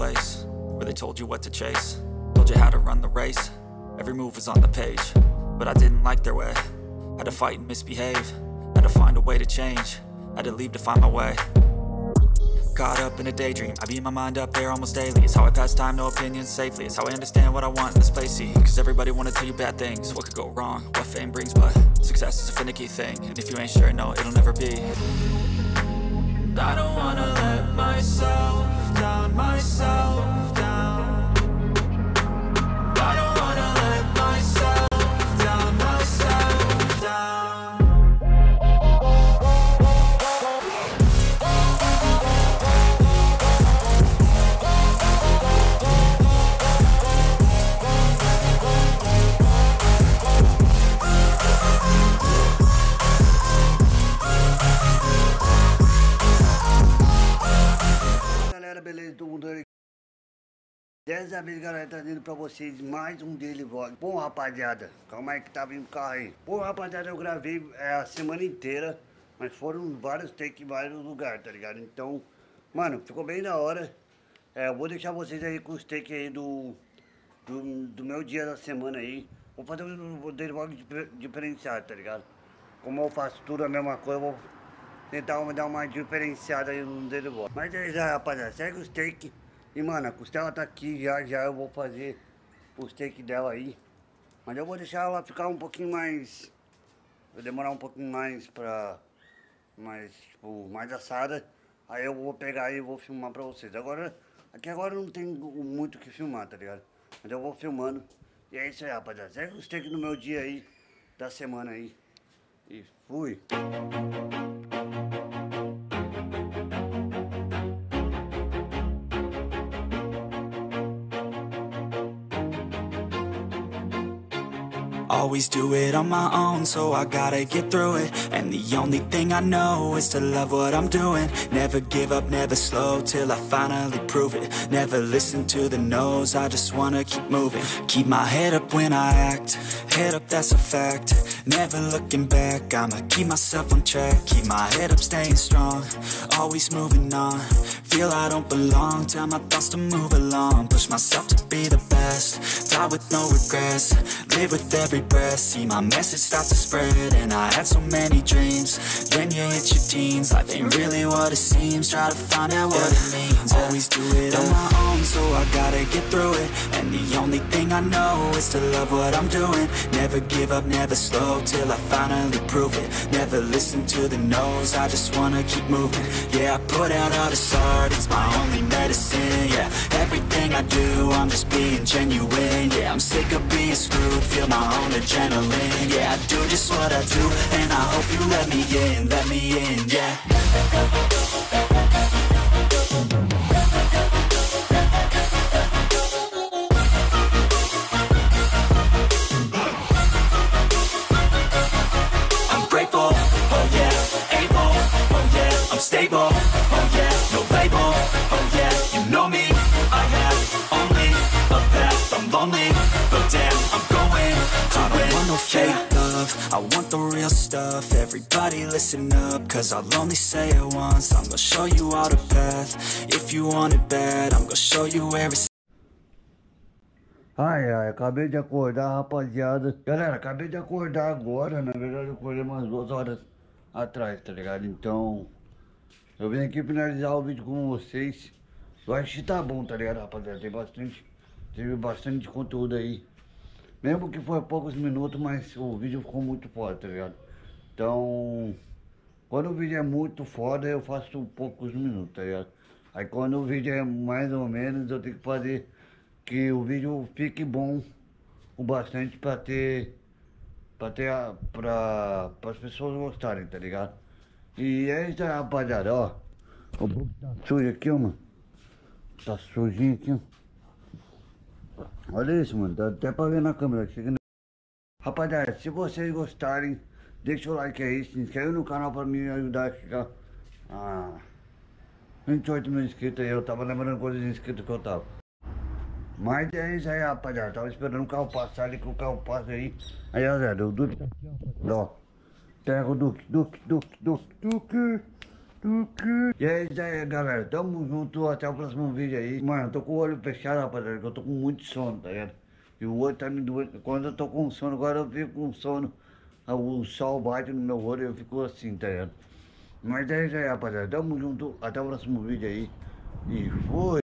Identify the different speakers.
Speaker 1: place Where they told you what to chase. Told you how to run the race. Every move was on the page But I didn't like their way. Had to fight and misbehave. Had to find a way to change. Had to leave to find my way. Caught up in a daydream. I beat my mind up there almost daily. It's how I pass time, no opinions safely. It's how I understand what I want in this place See, cause everybody wanna tell you bad things. What could go wrong, what fame brings But success is a finicky thing. And if you ain't sure, no, it'll never be. I don't wanna let myself down, myself
Speaker 2: 10 vez galera, tá trazendo pra vocês mais um dele vlog. Bom, rapaziada, calma aí que tá vindo o carro aí. Bom, rapaziada, eu gravei é, a semana inteira, mas foram vários takes em vários lugares, tá ligado? Então, mano, ficou bem da hora. É, eu vou deixar vocês aí com os takes aí do, do, do meu dia da semana aí. Vou fazer um dele vlog diferenciado, tá ligado? Como eu faço tudo a mesma coisa, eu vou tentar dar uma diferenciada aí no dele vlog. Mas é isso, rapaziada, segue os takes. E, mano, a costela tá aqui, já já eu vou fazer os takes dela aí. Mas eu vou deixar ela ficar um pouquinho mais... Vai demorar um pouquinho mais pra... Mais, tipo, mais assada. Aí eu vou pegar e vou filmar pra vocês. Agora, aqui agora não tem muito o que filmar, tá ligado? Mas eu vou filmando. E é isso aí, rapaziada. Segue os takes no meu dia aí, da semana aí. E fui.
Speaker 1: Always do it on my own, so I gotta get through it. And the only thing I know is to love what I'm doing. Never give up, never slow, till I finally prove it. Never listen to the no's, I just wanna keep moving. Keep my head up when I act, head up that's a fact Never looking back, I'ma keep myself on track Keep my head up, staying strong, always moving on. Feel I don't belong, tell my thoughts to move along. Push myself to be the best, die with no regrets Live with every breath, see my message start to spread And I had so many dreams, then you hit your teens Life ain't really what it seems, try to find out what it means Always do it on my own, so I gotta get through it. And the only thing I know is to love what I'm doing. Never give up, never slow, till I finally prove it. Never listen to the no's, I just wanna keep moving. Yeah, I put out all this art, it's my only medicine Yeah, everything I do, I'm just being genuine Yeah, I'm sick of being screwed, feel my own adrenaline Yeah, I do just what I do, and I hope you let me in, let me in, yeah listen up, cause I'll only say it once, I'm gonna show you all the path, if you want it bad, I'm gonna show you where
Speaker 2: Ai, ai, acabei de acordar, rapaziada. Galera, acabei de acordar agora. Na verdade, eu acordei umas duas horas atrás, tá ligado? Então, eu vim aqui finalizar o vídeo com vocês. Eu acho que tá bom, tá ligado, rapaziada? Tem bastante, teve bastante conteúdo aí. Mesmo que foi poucos minutos, mas o vídeo ficou muito foda, tá ligado? Então, quando o vídeo é muito foda, eu faço poucos minutos, tá ligado? Aí quando o vídeo é mais ou menos, eu tenho que fazer que o vídeo fique bom o bastante pra ter pra ter a, pra, as pessoas gostarem, tá ligado? E aí, rapaziada, ó. O book tá sujo aqui, ó, mano. Tá sujinho aqui, ó. Olha isso, mano. Dá até pra ver na câmera. Chega... Rapaziada, se vocês gostarem, deixa o like aí, se inscreve no canal pra me ajudar a chegar a 28 mil inscritos aí. Eu tava lembrando quantos inscritos que eu tava. Mas é isso aí, rapaziada. Tava esperando o carro passar ali, que o carro passa aí. Aí, ó, Zé, tá aqui, ó. Pega o Duque, Duque, Duque, Duque, Duque. E é isso aí, galera. Tamo junto. Até o próximo vídeo aí. Mano, eu tô com o olho fechado, rapaziada, que eu tô com muito sono, tá ligado? E o olho tá me doendo. Quando eu tô com sono, agora eu fico com sono. O sol bate no meu olho e eu fico assim, tá ligado? Mas é isso aí, rapaziada. Tamo junto. Até o próximo vídeo aí. E foi.